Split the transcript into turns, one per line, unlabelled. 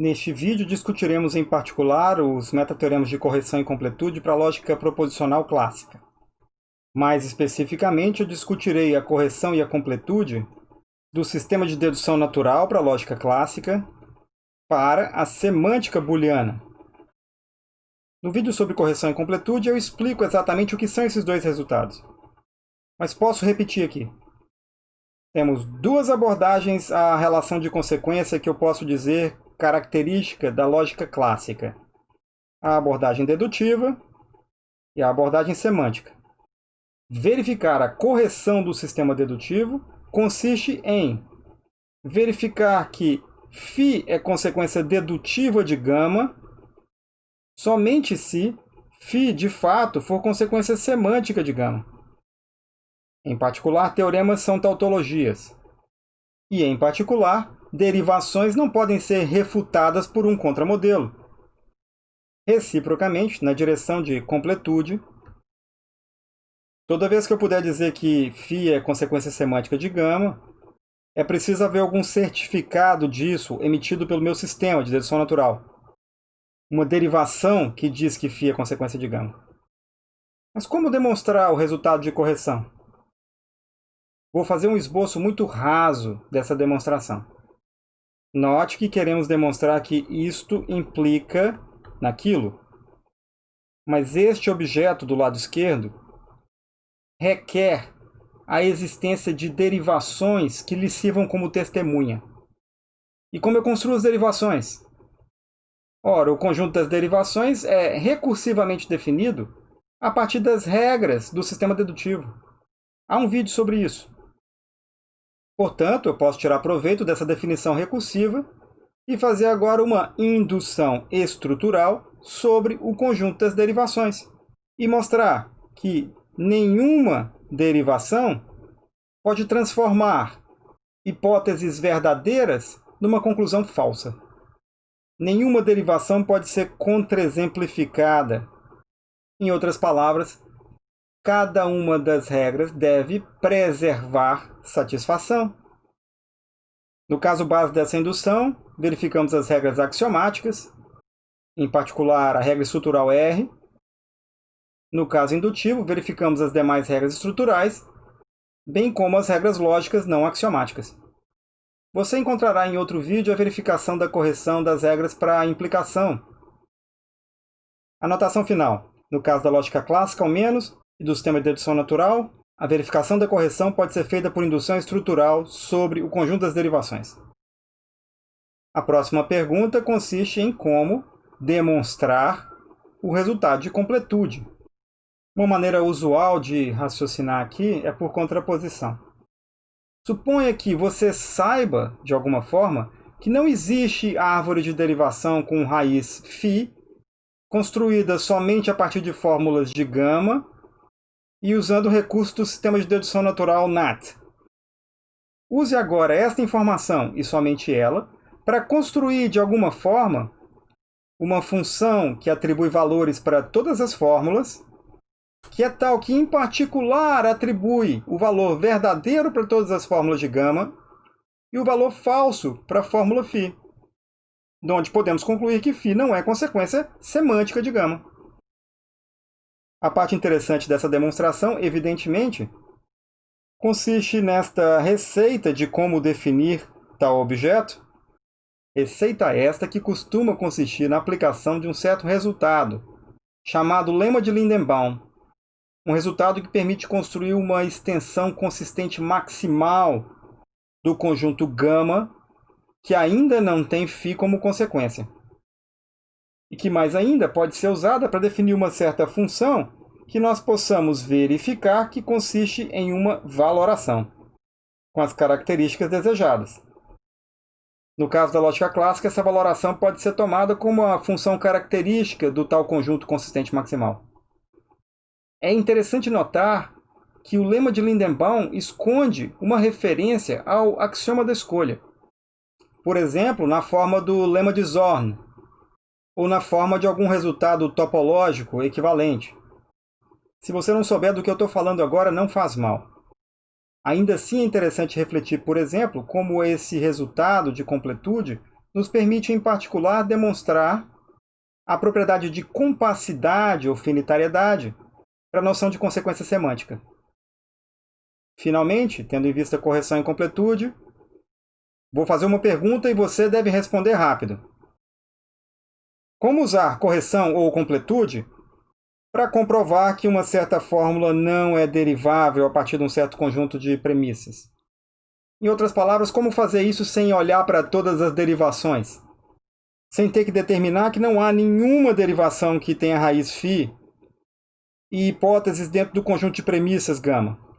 Neste vídeo discutiremos em particular os metateoremas de correção e completude para a lógica proposicional clássica. Mais especificamente, eu discutirei a correção e a completude do sistema de dedução natural para a lógica clássica para a semântica booleana. No vídeo sobre correção e completude, eu explico exatamente o que são esses dois resultados. Mas posso repetir aqui. Temos duas abordagens à relação de consequência que eu posso dizer característica da lógica clássica. A abordagem dedutiva e a abordagem semântica. Verificar a correção do sistema dedutivo consiste em verificar que φ é consequência dedutiva de gama somente se φ, de fato, for consequência semântica de gama. Em particular, teoremas são tautologias. E, em particular, derivações não podem ser refutadas por um contramodelo. Reciprocamente, na direção de completude, toda vez que eu puder dizer que φ é consequência semântica de gama, é preciso haver algum certificado disso emitido pelo meu sistema de dedução natural. Uma derivação que diz que φ é consequência de gama. Mas como demonstrar o resultado de correção? Vou fazer um esboço muito raso dessa demonstração. Note que queremos demonstrar que isto implica naquilo. Mas este objeto do lado esquerdo requer a existência de derivações que lhe sirvam como testemunha. E como eu construo as derivações? Ora, o conjunto das derivações é recursivamente definido a partir das regras do sistema dedutivo. Há um vídeo sobre isso. Portanto, eu posso tirar proveito dessa definição recursiva e fazer agora uma indução estrutural sobre o conjunto das derivações e mostrar que nenhuma derivação pode transformar hipóteses verdadeiras numa conclusão falsa. Nenhuma derivação pode ser contra-exemplificada. Em outras palavras, cada uma das regras deve preservar satisfação. No caso base dessa indução, verificamos as regras axiomáticas, em particular a regra estrutural R. No caso indutivo, verificamos as demais regras estruturais, bem como as regras lógicas não axiomáticas. Você encontrará em outro vídeo a verificação da correção das regras para a implicação. Anotação final. No caso da lógica clássica, ao menos, e do sistema de dedução natural, a verificação da correção pode ser feita por indução estrutural sobre o conjunto das derivações. A próxima pergunta consiste em como demonstrar o resultado de completude. Uma maneira usual de raciocinar aqui é por contraposição. Suponha que você saiba, de alguma forma, que não existe árvore de derivação com raiz φ construída somente a partir de fórmulas de gama e usando o recurso do sistema de dedução natural NAT. Use agora esta informação, e somente ela, para construir de alguma forma uma função que atribui valores para todas as fórmulas, que é tal que, em particular, atribui o valor verdadeiro para todas as fórmulas de gama e o valor falso para a fórmula φ, de onde podemos concluir que φ não é consequência semântica de gama. A parte interessante dessa demonstração, evidentemente, consiste nesta receita de como definir tal objeto. Receita esta que costuma consistir na aplicação de um certo resultado, chamado lema de Lindenbaum. Um resultado que permite construir uma extensão consistente maximal do conjunto gama que ainda não tem φ como consequência e que mais ainda pode ser usada para definir uma certa função que nós possamos verificar que consiste em uma valoração, com as características desejadas. No caso da lógica clássica, essa valoração pode ser tomada como a função característica do tal conjunto consistente maximal. É interessante notar que o lema de Lindenbaum esconde uma referência ao axioma da escolha. Por exemplo, na forma do lema de Zorn, ou na forma de algum resultado topológico equivalente. Se você não souber do que eu estou falando agora, não faz mal. Ainda assim é interessante refletir, por exemplo, como esse resultado de completude nos permite, em particular, demonstrar a propriedade de compassidade ou finitariedade para a noção de consequência semântica. Finalmente, tendo em vista correção e completude, vou fazer uma pergunta e você deve responder rápido. Como usar correção ou completude para comprovar que uma certa fórmula não é derivável a partir de um certo conjunto de premissas? Em outras palavras, como fazer isso sem olhar para todas as derivações? Sem ter que determinar que não há nenhuma derivação que tenha raiz φ e hipóteses dentro do conjunto de premissas gama.